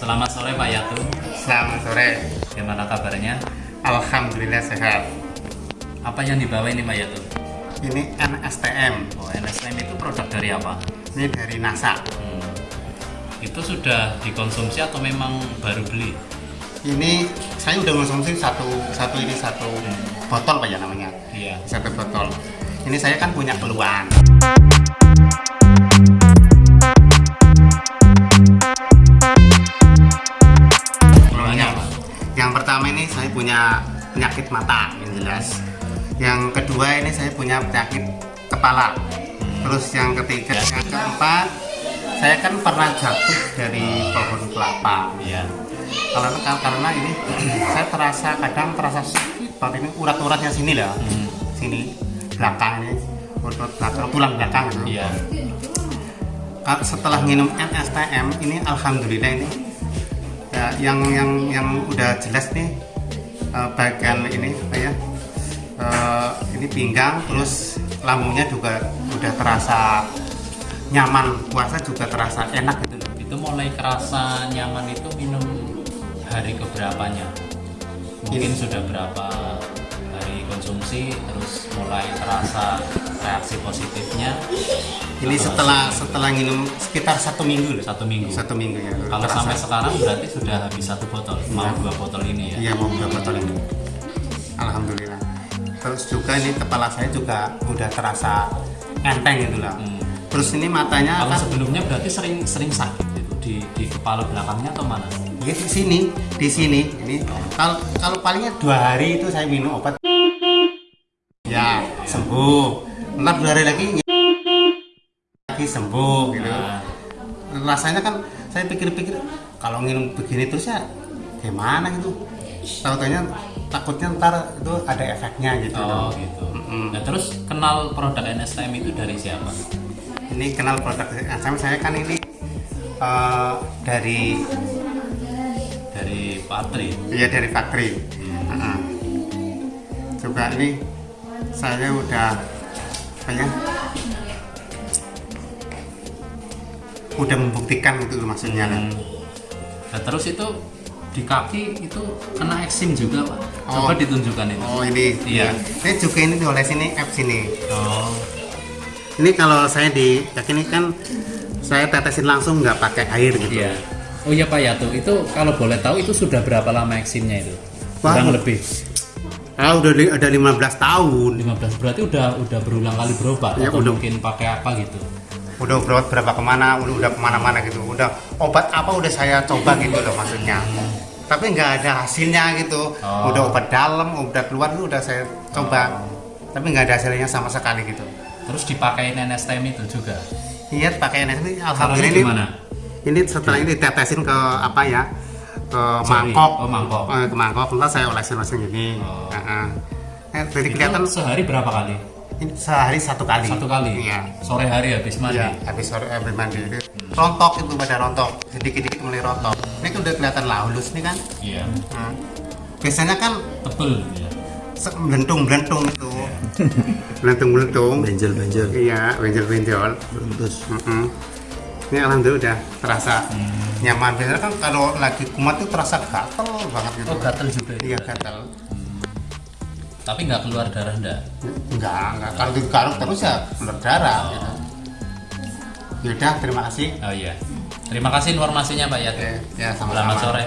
Selamat sore Pak Yatu. selamat sore Gimana kabarnya? alhamdulillah sehat Apa yang dibawa ini Pak Yatu? ini NSTM Oh, NSM itu produk dari apa? ini dari NASA Hmm. Itu sudah dikonsumsi atau memang baru beli? ini saya udah konsumsi satu satu ini satu botol pak ya namanya Iya. satu botol ini saya kan punya keluhan punya penyakit mata yang jelas yang kedua ini saya punya penyakit kepala terus yang ketiga yang keempat saya kan pernah jatuh dari pohon kelapa Iya. karena karena ini saya terasa kadang terasa sakit ini urat-uratnya sini lah Hmm. sini belakang ini urat belakang tulang belakang gitu. Iya. Ka- setelah minum NSTM ini alhamdulillah ini ya, yang yang yang udah jelas nih eh, bagian ini apa ya eh, ini pinggang terus lambungnya juga udah terasa nyaman puasa juga terasa enak gitu. Itu mulai kerasa nyaman itu minum hari keberapanya? Mungkin sudah berapa hari konsumsi terus mulai terasa reaksi positifnya ini setelah setelah minum sekitar satu minggu loh satu minggu. satu minggu ya Kalau terasa. sampai sekarang berarti sudah habis satu botol, mau dua botol ini ya? Iya mau dua botol ini. Alhamdulillah. Terus juga ini kepala saya juga udah terasa enteng gitu lah. Hmm. Terus ini matanya Kalau kan sebelumnya berarti sering sering sakit itu di di kepala belakangnya atau mana? ya di sini, di sini. Ini kalau kalau palingnya dua hari itu saya minum obat. Ya sembuh. Ntar dua hari lagi lagi sembuh gitu. Nah, Rasanya kan saya pikir-pikir kalau minum begini terus ya gimana gitu. Tahu-taunya takutnya ntar itu ada efeknya gitu. oh gitu. Mm-mm. Nah terus kenal produk NSTM itu dari siapa? ini kenal produk SM saya kan ini eh, dari Dari Patri. ya dari factory Heeh. juga ini saya udah apa ya udah membuktikan itu maksudnya kan. Hmm. Nah terus itu di kaki itu kena eksim juga pak. Oh. Coba ditunjukkan itu. oh ini Iya. ini juga ini oleh sini apps ini Oh. ini kalau saya di kaki ini kan saya tetesin langsung nggak pakai air gitu Iya. Oh iya Pak Yatu, itu kalau boleh tahu itu sudah berapa lama eksimnya itu? Wah. Kurang lebih ah udah ada 15 tahun. 15 berarti udah udah berulang kali berobat Ya, atau udah. mungkin pakai apa gitu? udah berobat berapa ke mana udah, udah ke mana-mana gitu. Udah obat apa udah saya coba gitu loh maksudnya. Tapi nggak ada hasilnya gitu. Oh. udah obat dalam obat luar itu udah saya coba. Tapi nggak ada hasilnya sama sekali gitu. Terus dipakai NSTM itu juga. iya pakai Caranya alhamdulillah ini, ini setelah ini ditetesin ke apa ya ke Jari. mangkok Oh, mangkok. Eh, ke mangkok ntar saya olesin-olesin gini Oh. Heeh. Eh, jadi Itu kelihatan sehari berapa kali? ini sehari satu kali Satu kali. iya Sore hari habis mandi. Iya, habis sore habis mandi itu rontok itu pada rontok sedikit-sedikit mulai rontok. Ini kan udah kelihatan lah halus nih kan. Iya. Nah, biasanya kan Tebel ya. melentung-melentung itu. Melentung-melentung. Benjol benjol Iya, benjol-benjol. terus Mm-mm. Ini alhamdulillah udah terasa nyaman. Biasanya kan kalau lagi kumat itu terasa gatel banget gitu. Oh gatel juga. Iya itu. gatel. Tapi nggak keluar darah enggak? Enggak, enggak. Kalau digaruk terus ya keluar darah. Gitu. Yaudah, terima kasih. Oh iya. Terima kasih informasinya Pak Yatu. Oke, ya sama-sama. Selamat sore.